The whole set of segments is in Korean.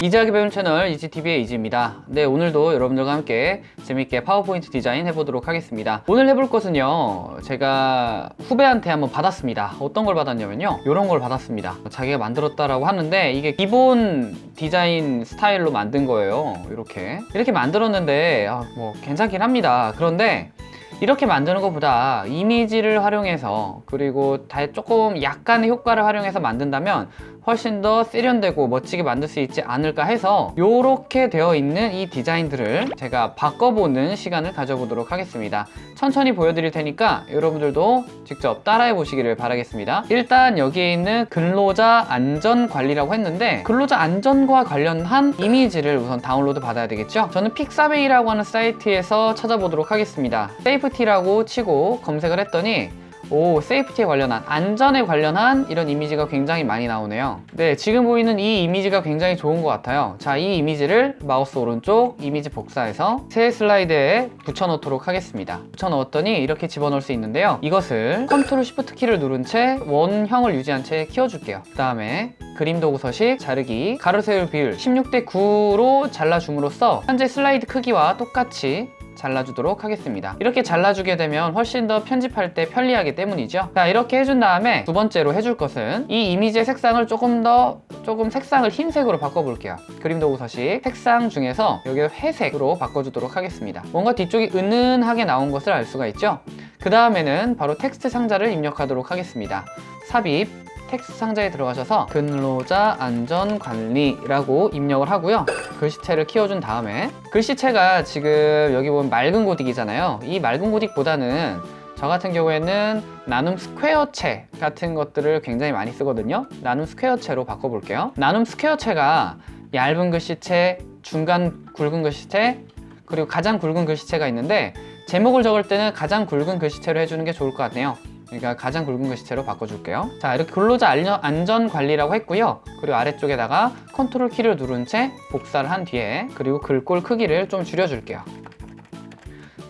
이지하게 배운 채널 이지TV의 이지입니다. 네 오늘도 여러분들과 함께 재밌게 파워포인트 디자인 해보도록 하겠습니다. 오늘 해볼 것은요 제가 후배한테 한번 받았습니다. 어떤 걸 받았냐면요 이런 걸 받았습니다. 자기가 만들었다라고 하는데 이게 기본 디자인 스타일로 만든 거예요 이렇게. 이렇게 만들었는데 아, 뭐 괜찮긴 합니다. 그런데 이렇게 만드는 것보다 이미지를 활용해서 그리고 다 조금 약간의 효과를 활용해서 만든다면 훨씬 더 세련되고 멋지게 만들 수 있지 않을까 해서 이렇게 되어 있는 이 디자인들을 제가 바꿔보는 시간을 가져보도록 하겠습니다. 천천히 보여드릴 테니까 여러분들도 직접 따라해 보시기를 바라겠습니다. 일단 여기에 있는 근로자 안전관리라고 했는데 근로자 안전과 관련한 이미지를 우선 다운로드 받아야 되겠죠? 저는 픽사베이라고 하는 사이트에서 찾아보도록 하겠습니다. safety라고 치고 검색을 했더니 오 safety에 관련한 안전에 관련한 이런 이미지가 굉장히 많이 나오네요. 네 지금 보이는 이 이미지가 굉장히 좋은 것 같아요. 자 이 이미지를 마우스 오른쪽 이미지 복사해서 새 슬라이드에 붙여 놓도록 하겠습니다. 붙여 넣었더니 이렇게 집어넣을 수 있는데요. 이것을 컨트롤 쉬프트 키를 누른 채 원형을 유지한 채 키워줄게요. 그 다음에 그림 도구 서식 자르기 가로 세로 비율 16대 9로 잘라줌으로써 현재 슬라이드 크기와 똑같이 잘라주도록 하겠습니다. 이렇게 잘라주게 되면 훨씬 더 편집할 때 편리하기 때문이죠. 자 이렇게 해준 다음에 두 번째로 해줄 것은 이 이미지의 색상을 조금 더 조금 색상을 흰색으로 바꿔볼게요. 그림 도구 서식. 색상 중에서 여기를 회색으로 바꿔주도록 하겠습니다. 뭔가 뒤쪽이 은은하게 나온 것을 알 수가 있죠? 그 다음에는 바로 텍스트 상자를 입력하도록 하겠습니다. 삽입 텍스트 상자에 들어가셔서 근로자 안전관리라고 입력을 하고요. 글씨체를 키워준 다음에 글씨체가 지금 여기 보면 맑은 고딕이잖아요. 이 맑은 고딕보다는 저 같은 경우에는 나눔 스퀘어체 같은 것들을 굉장히 많이 쓰거든요. 나눔 스퀘어체로 바꿔볼게요. 나눔 스퀘어체가 얇은 글씨체, 중간 굵은 글씨체 그리고 가장 굵은 글씨체가 있는데 제목을 적을 때는 가장 굵은 글씨체로 해주는 게 좋을 것 같네요 그러니까 가장 굵은 글씨체로 바꿔줄게요. 자 이렇게 근로자 안전관리라고 했고요. 그리고 아래쪽에다가 컨트롤 키를 누른 채 복사를 한 뒤에 그리고 글꼴 크기를 좀 줄여줄게요.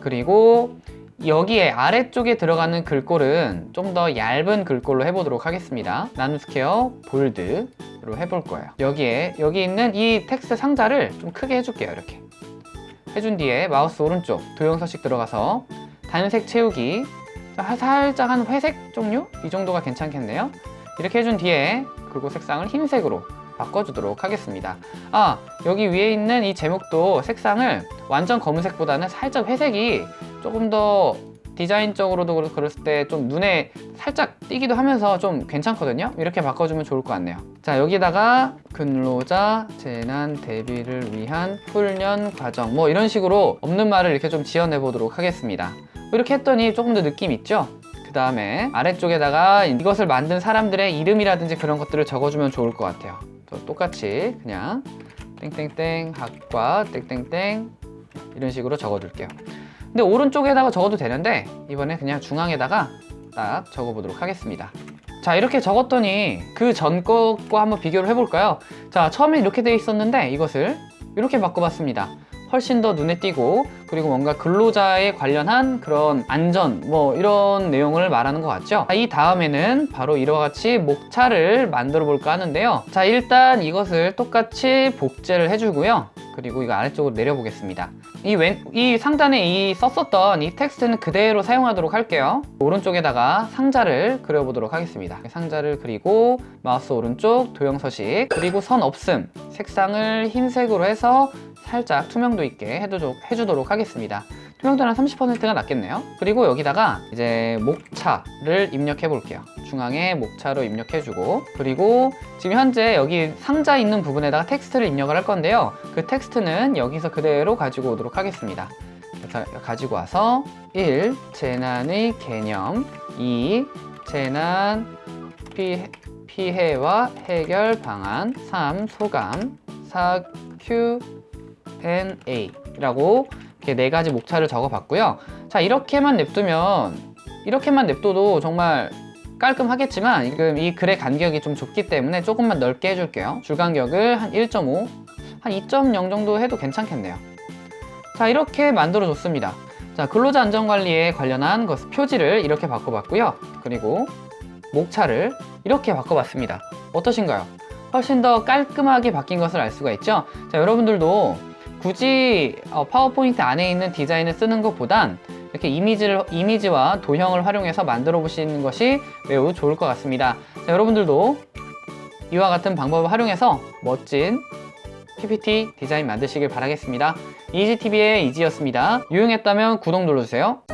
그리고 여기에 아래쪽에 들어가는 글꼴은 좀 더 얇은 글꼴로 해보도록 하겠습니다. 나눔스퀘어 볼드로 해볼 거예요. 여기에 여기 있는 이 텍스트 상자를 좀 크게 해줄게요 이렇게. 해준 뒤에 마우스 오른쪽 도형 서식 들어가서 단색 채우기 살짝 한 회색 종류? 이 정도가 괜찮겠네요. 이렇게 해준 뒤에 그리고 색상을 흰색으로 바꿔주도록 하겠습니다. 아 여기 위에 있는 이 제목도 색상을 완전 검은색보다는 살짝 회색이 조금 더 디자인적으로도 그랬을 때 좀 눈에 살짝 띄기도 하면서 좀 괜찮거든요? 이렇게 바꿔주면 좋을 것 같네요. 자 여기다가 근로자 재난 대비를 위한 훈련 과정 뭐 이런 식으로 없는 말을 이렇게 좀 지어내 보도록 하겠습니다 이렇게 했더니 조금 더 느낌 있죠? 그 다음에 아래쪽에다가 이것을 만든 사람들의 이름이라든지 그런 것들을 적어주면 좋을 것 같아요 똑같이 그냥 땡땡땡 학과 땡땡땡 이런 식으로 적어둘게요 근데 오른쪽에다가 적어도 되는데 이번에 그냥 중앙에다가 딱 적어보도록 하겠습니다 자 이렇게 적었더니 그 전 것과 한번 비교를 해볼까요? 자 처음에 이렇게 되어 있었는데 이것을 이렇게 바꿔봤습니다 훨씬 더 눈에 띄고 그리고 뭔가 근로자에 관련한 그런 안전 뭐 이런 내용을 말하는 것 같죠? 이 다음에는 바로 이와 같이 목차를 만들어 볼까 하는데요. 자 일단 이것을 똑같이 복제를 해주고요. 그리고 이거 아래쪽으로 내려보겠습니다. 이, 왼, 이 상단에 이 썼었던 이 텍스트는 그대로 사용하도록 할게요. 오른쪽에다가 상자를 그려보도록 하겠습니다. 상자를 그리고 마우스 오른쪽 도형 서식 그리고 선 없음 색상을 흰색으로 해서 살짝 투명도 있게 해도, 해주도록 하겠습니다 투명도는 30%가 낫겠네요 그리고 여기다가 이제 목차를 입력해 볼게요 중앙에 목차로 입력해 주고 그리고 지금 현재 여기 상자 있는 부분에다가 텍스트를 입력을 할 건데요 그 텍스트는 여기서 그대로 가지고 오도록 하겠습니다 가지고 와서 1. 재난의 개념 2. 재난 피해, 피해와 해결 방안 3. 소감 4. Q&A 라고 이렇게 네 가지 목차를 적어 봤고요. 자 이렇게만 냅두면 이렇게만 냅둬도 정말 깔끔하겠지만 지금 이 글의 간격이 좀 좁기 때문에 조금만 넓게 해줄게요. 줄 간격을 한 1.5, 한 2.0 정도 해도 괜찮겠네요. 자 이렇게 만들어 줬습니다. 자 근로자 안전관리에 관련한 것 표지를 이렇게 바꿔봤고요. 그리고 목차를 이렇게 바꿔봤습니다. 어떠신가요? 훨씬 더 깔끔하게 바뀐 것을 알 수가 있죠? 자 여러분들도 굳이 어, 파워포인트 안에 있는 디자인을 쓰는 것보단 이렇게 이미지를, 이미지와 도형을 활용해서 만들어 보시는 것이 매우 좋을 것 같습니다. 자 여러분들도 이와 같은 방법을 활용해서 멋진 PPT 디자인 만드시길 바라겠습니다. 이지TV의 이지였습니다. 유용했다면 구독 눌러주세요